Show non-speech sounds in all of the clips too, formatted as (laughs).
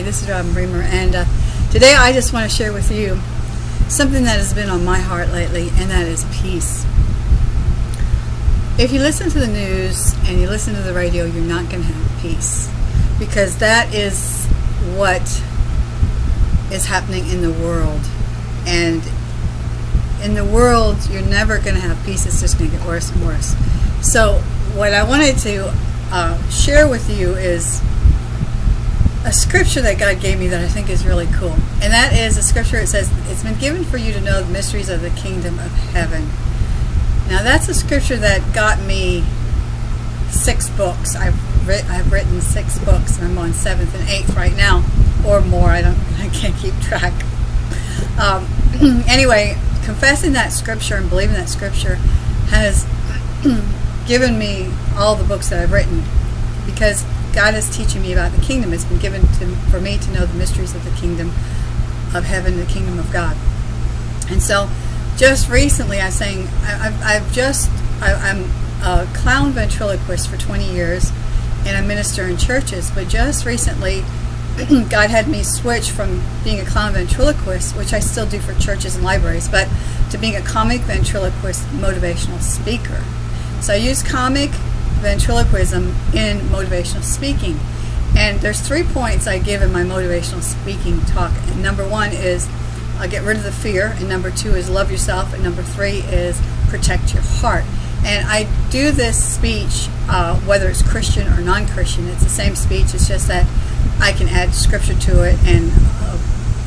Hi, this is Robin Bremer, and uh, today I just want to share with you something that has been on my heart lately, and that is peace. If you listen to the news and you listen to the radio, you're not going to have peace because that is what is happening in the world. And in the world, you're never going to have peace, it's just going to get worse and worse. So, what I wanted to uh, share with you is a scripture that God gave me that I think is really cool. And that is a scripture that says, It's been given for you to know the mysteries of the kingdom of heaven. Now, that's a scripture that got me six books. I've, writ- I've written six books, and I'm on seventh and eighth right now, or more. I don't, (laughs) I can't keep track. Um, (clears throat) anyway, confessing that scripture and believing that scripture has (clears throat) given me all the books that I've written because God is teaching me about the kingdom. It's been given to for me to know the mysteries of the kingdom of heaven, the kingdom of God. And so, just recently, I saying I, I've, I've just I, I'm a clown ventriloquist for 20 years, and I minister in churches. But just recently, (clears throat) God had me switch from being a clown ventriloquist, which I still do for churches and libraries, but to being a comic ventriloquist motivational speaker. So I use comic ventriloquism in motivational speaking. And there's three points I give in my motivational speaking talk. And number one is uh, get rid of the fear, and number two is love yourself, and number three is protect your heart. And I do this speech uh, whether it's Christian or non-Christian. It's the same speech. It's just that I can add scripture to it, and uh,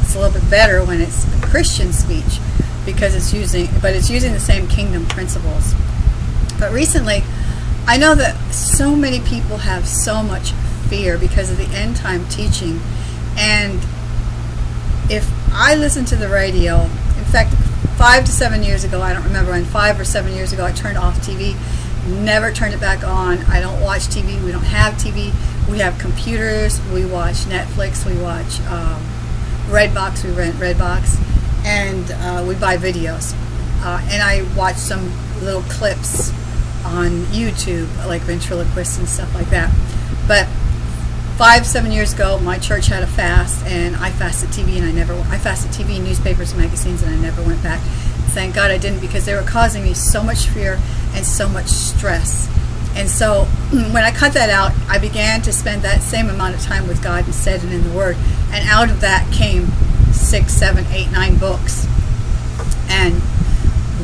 it's a little bit better when it's a Christian speech because it's using, but it's using the same kingdom principles. But recently, I know that so many people have so much fear because of the end time teaching. And if I listen to the radio, in fact, five to seven years ago, I don't remember when, five or seven years ago, I turned off TV, never turned it back on. I don't watch TV. We don't have TV. We have computers. We watch Netflix. We watch um, Redbox. We rent Redbox. And uh, we buy videos. Uh, and I watch some little clips on YouTube, like ventriloquists and stuff like that. But five, seven years ago, my church had a fast, and I fasted TV, and I never, I fasted TV, newspapers, and magazines, and I never went back. Thank God I didn't, because they were causing me so much fear and so much stress. And so (clears throat) when I cut that out, I began to spend that same amount of time with God instead and in the Word. And out of that came six, seven, eight, nine books.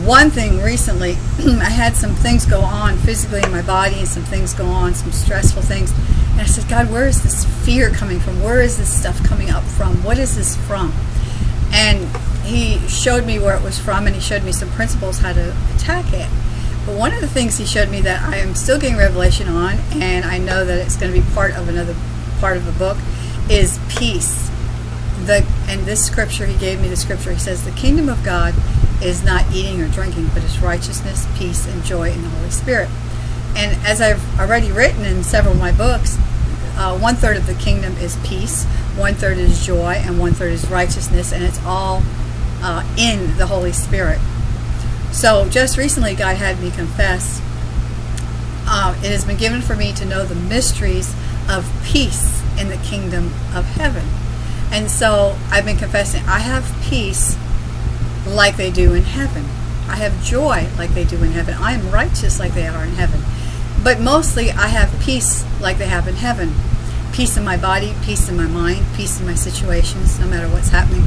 One thing recently, (clears throat) I had some things go on physically in my body and some things go on, some stressful things. And I said, God, where is this fear coming from? Where is this stuff coming up from? What is this from? And he showed me where it was from and he showed me some principles how to attack it. But one of the things he showed me that I am still getting revelation on, and I know that it's going to be part of another part of the book, is peace. The, and this scripture, he gave me the scripture, he says, the kingdom of God is not eating or drinking, but it's righteousness, peace, and joy in the Holy Spirit. And as I've already written in several of my books, uh, one third of the kingdom is peace, one third is joy, and one third is righteousness, and it's all uh, in the Holy Spirit. So just recently, God had me confess uh, it has been given for me to know the mysteries of peace in the kingdom of heaven. And so I've been confessing I have peace like they do in heaven. I have joy like they do in heaven. I am righteous like they are in heaven. But mostly I have peace like they have in heaven. Peace in my body, peace in my mind, peace in my situations, no matter what's happening.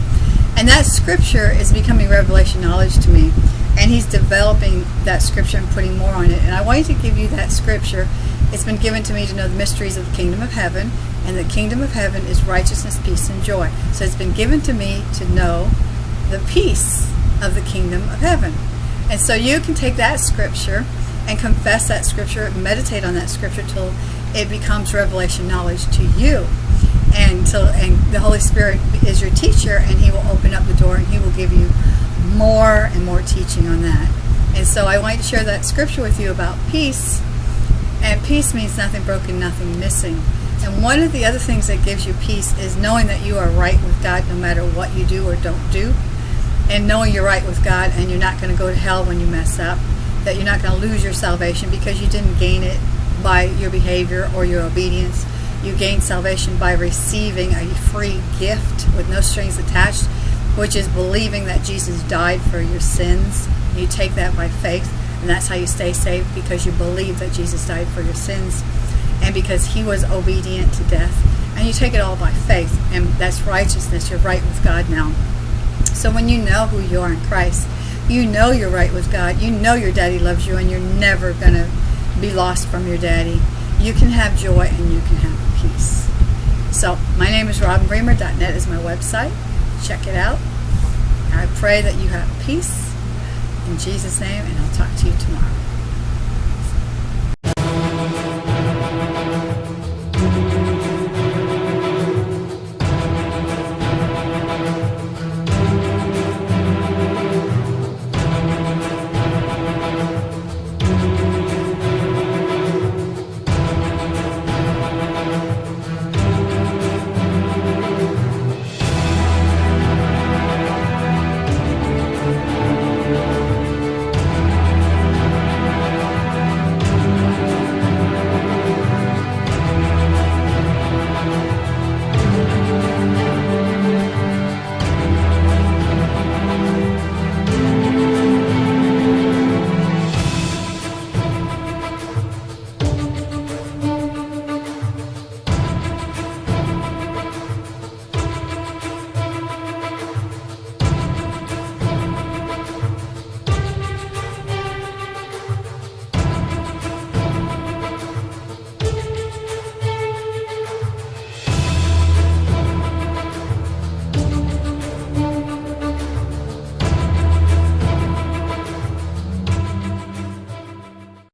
And that scripture is becoming revelation knowledge to me. And he's developing that scripture and putting more on it. And I wanted to give you that scripture. It's been given to me to know the mysteries of the kingdom of heaven. And the kingdom of heaven is righteousness, peace, and joy. So it's been given to me to know the peace of the kingdom of heaven. And so you can take that scripture and confess that scripture, meditate on that scripture till it becomes revelation knowledge to you. And till and the Holy Spirit is your teacher and he will open up the door and he will give you more and more teaching on that. And so I want to share that scripture with you about peace. And peace means nothing broken, nothing missing. And one of the other things that gives you peace is knowing that you are right with God no matter what you do or don't do. And knowing you're right with God and you're not going to go to hell when you mess up. That you're not going to lose your salvation because you didn't gain it by your behavior or your obedience. You gain salvation by receiving a free gift with no strings attached, which is believing that Jesus died for your sins. You take that by faith, and that's how you stay saved because you believe that Jesus died for your sins and because he was obedient to death. And you take it all by faith, and that's righteousness. You're right with God now. So when you know who you are in Christ, you know you're right with God. You know your daddy loves you, and you're never going to be lost from your daddy. You can have joy and you can have peace. So my name is RobinBremer.net is my website. Check it out. I pray that you have peace in Jesus' name, and I'll talk to you tomorrow.